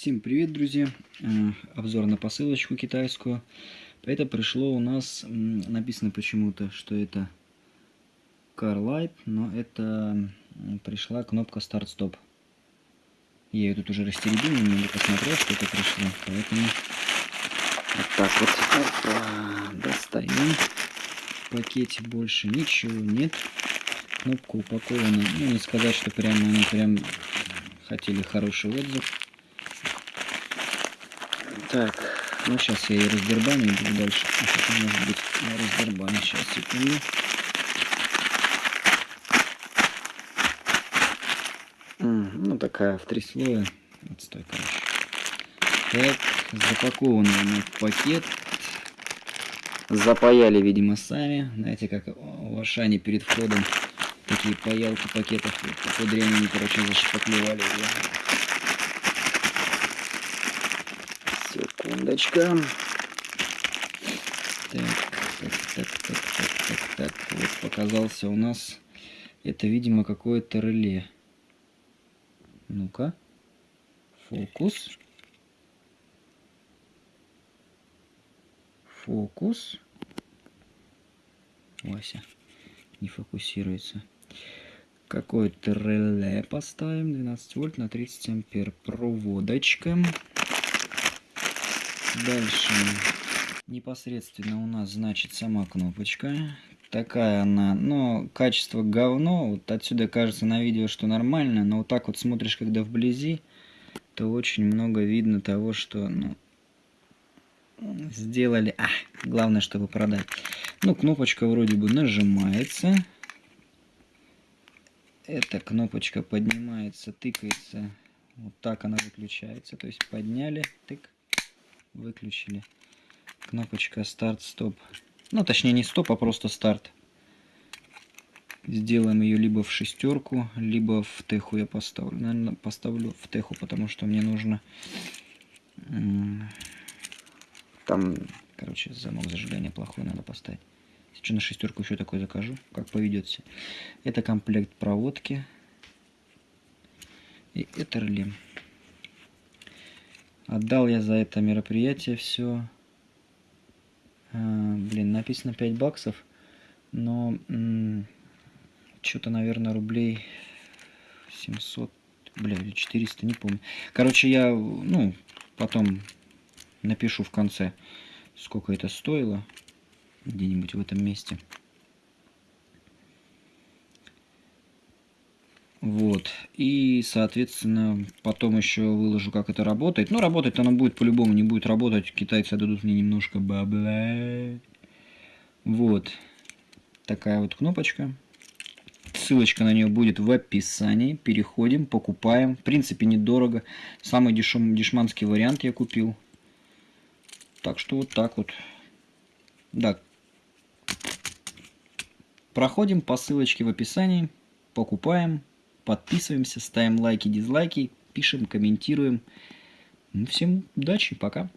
Всем привет, друзья! Э, Обзор на посылочку китайскую. Это пришло у нас, написано почему-то, что это Car Light, но это пришла кнопка Start-Stop. Я ее тут уже растеребил, немного посмотрел, что это пришло, поэтому вот так вот Опа, достаем. В пакете больше ничего нет. Кнопка упакована, ну не сказать, что прям они прям хотели хороший отзыв. Так, ну сейчас я ее раздербаню и буду дальше. А может быть я раздербаню. Сейчас, секунду. Ну, такая в три слоя. Отстой, короче. Так, запакована она в пакет. Запаяли, видимо, сами. Знаете, как в Ашане перед входом такие паялки пакетов. Дрянь они, короче, зашпаклевали ее. Секундочка. Так, так, так, так, так, так, так. Вот показался у нас. Это, видимо, какое-то реле. Ну-ка. Фокус. Фокус. Вася. Не фокусируется. Какое-то реле поставим. 12 вольт на 30 ампер. Проводочка. Дальше непосредственно у нас значит сама кнопочка. Такая она, но качество говно. Вот отсюда кажется на видео, что нормально, но вот так вот смотришь, когда вблизи, то очень много видно того, что ну, сделали. А, главное, чтобы продать. Ну, кнопочка вроде бы нажимается. Эта кнопочка поднимается, тыкается. Вот так она выключается. То есть подняли, тык выключили. Кнопочка старт-стоп. Ну, точнее, не стоп, а просто старт. Сделаем ее либо в шестерку, либо в теху я поставлю. Наверное, поставлю в теху, потому что мне нужно... Там, короче, замок зажигания плохой надо поставить. Сейчас на шестерку еще такой закажу, как поведется. Это комплект проводки. И это реле. Отдал я за это мероприятие все. А, блин, написано 5 баксов. Но что-то, наверное, рублей 700, бля, или 400, не помню. Короче, я, ну, потом напишу в конце, сколько это стоило. Где-нибудь в этом месте. Вот. И, соответственно, потом еще выложу, как это работает. Ну, работать оно будет по-любому, не будет работать. Китайцы дадут мне немножко бабла. Вот. Такая вот кнопочка. Ссылочка на нее будет в описании. Переходим, покупаем. В принципе, недорого. Самый дешем, дешманский вариант я купил. Так что вот так вот. Да. Проходим по ссылочке в описании. Покупаем подписываемся, ставим лайки, дизлайки, пишем, комментируем. Ну, всем удачи, пока.